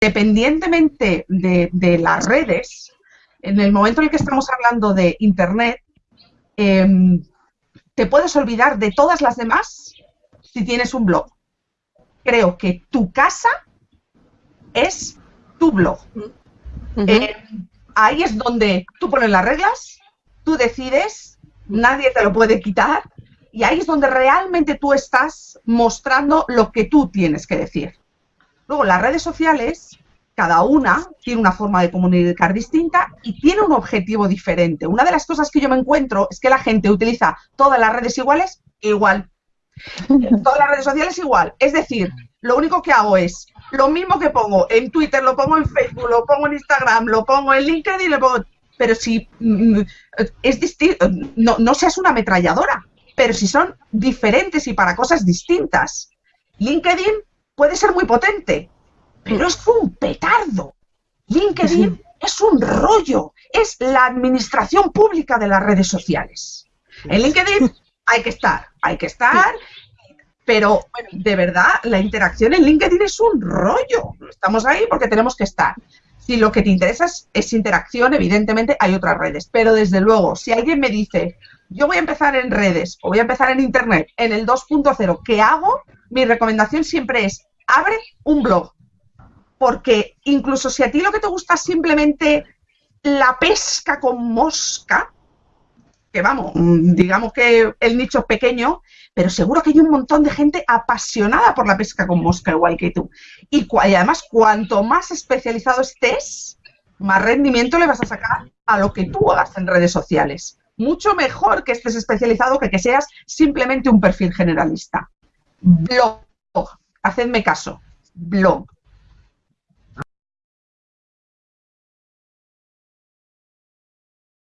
independientemente de, las redes, en el momento en el que estamos hablando de Internet, em, te puedes olvidar de todas las demás si tienes un blog. Creo que tu casa es tu blog. Eh, ahí es donde tú pones las reglas, tú decides, nadie te lo puede quitar, y ahí es donde realmente tú estás mostrando lo que tú tienes que decir. Luego, las redes sociales, cada una tiene una forma de comunicar distinta y tiene un objetivo diferente. Una de las cosas que yo me encuentro es que la gente utiliza todas las redes iguales, igual. todas las redes sociales igual. Es decir, lo único que hago es lo mismo que pongo en Twitter, lo pongo en Facebook, lo pongo en Instagram, lo pongo en LinkedIn, lo pongo. Pero si mm, es distinto, no, no seas una ametralladora, pero si son diferentes y para cosas distintas. LinkedIn puede ser muy potente, pero es un petardo. LinkedIn es un rollo, es la administración pública de las redes sociales. En LinkedIn hay que estar, hay que estar, pero de verdad la interacción en LinkedIn es un rollo. Estamos ahí porque tenemos que estar. Si lo que te interesa es, interacción, evidentemente hay otras redes, pero desde luego, si alguien me dice, yo voy a empezar en redes o voy a empezar en Internet, en el 2.0, ¿qué hago? Mi recomendación siempre es, abre un blog. Porque incluso si a ti lo que te gusta es simplemente la pesca con mosca, que vamos, digamos que el nicho es pequeño, pero seguro que hay un montón de gente apasionada por la pesca con mosca igual que tú. Y, y además, cuanto más especializado estés, más rendimiento le vas a sacar a lo que tú hagas en redes sociales mucho mejor que estés especializado que que seas simplemente un perfil generalista. Blog, hacedme caso, blog.